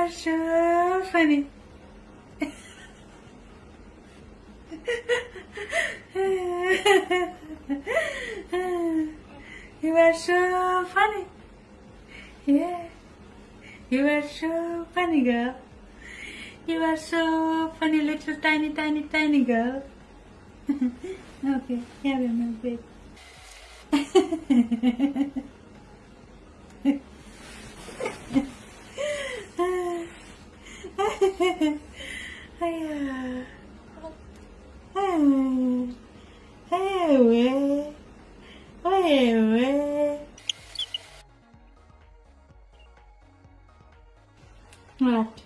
are so funny. you are so funny. Yeah. You are so funny girl. You are so funny little tiny tiny tiny girl. okay, have a milk babe. hey, hey, What?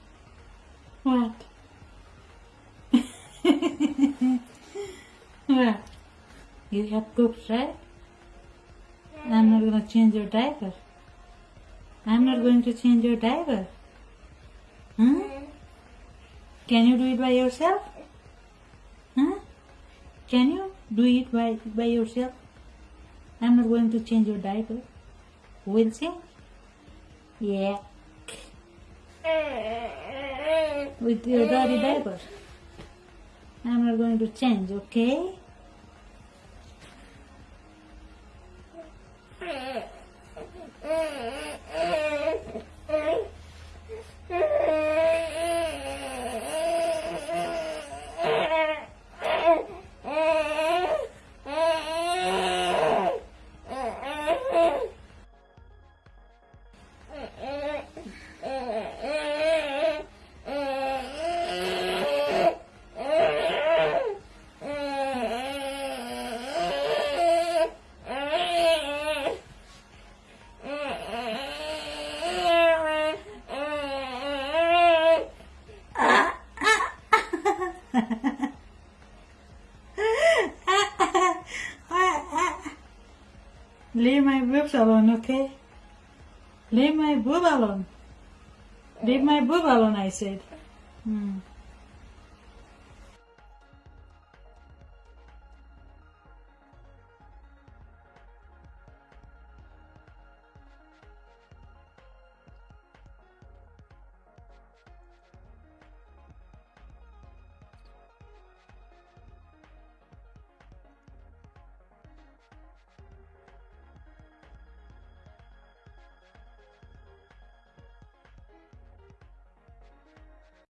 What? what? You have pooped, right? I'm not gonna change your diaper. I'm not going to change your diaper. Huh? Can you do it by yourself? Can you do it by, by yourself? I'm not going to change your diaper. We'll change. Yeah. With your dirty diaper. I'm not going to change, okay? Leave my boobs alone, okay? Leave my boob alone. Leave my boob alone, I said. Hmm.